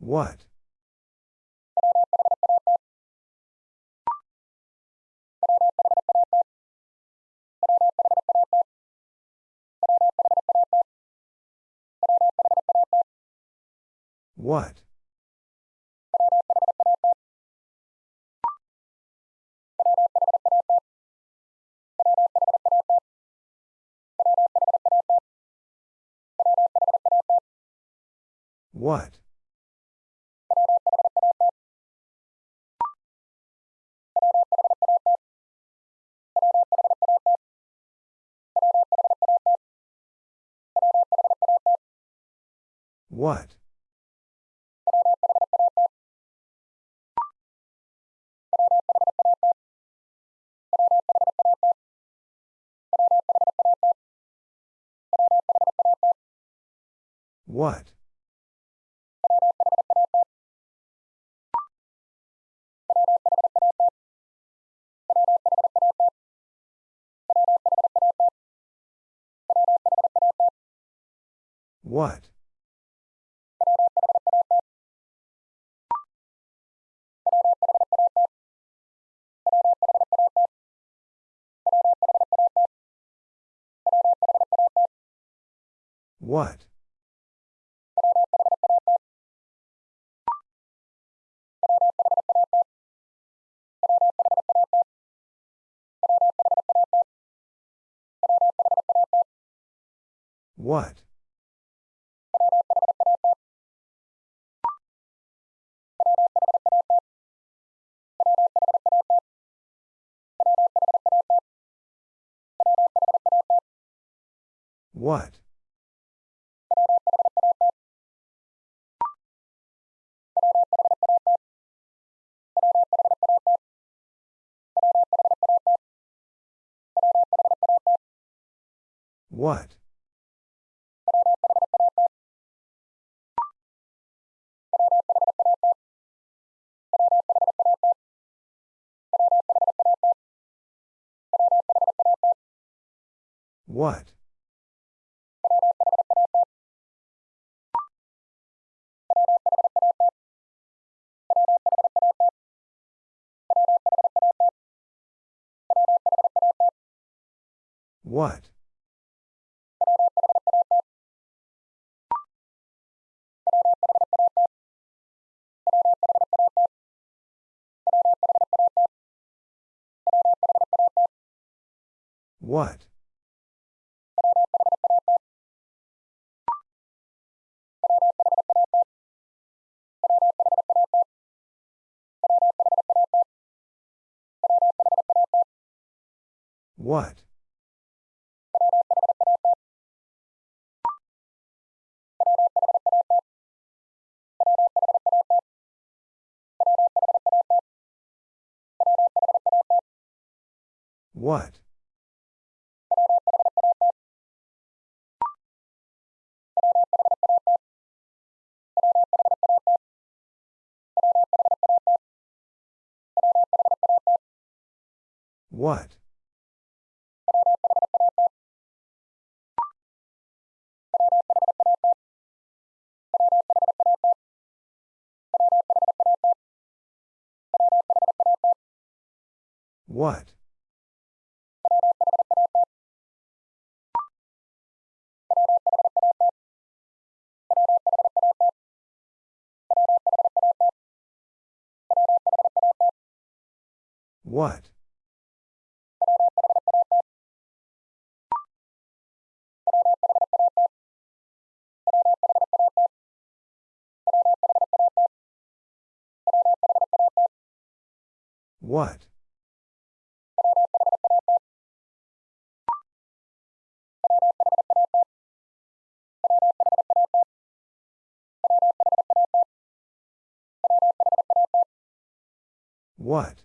What? What? What? What? What? What? What? What? What? What? What? What? What? What? What? What? What? What? What? What?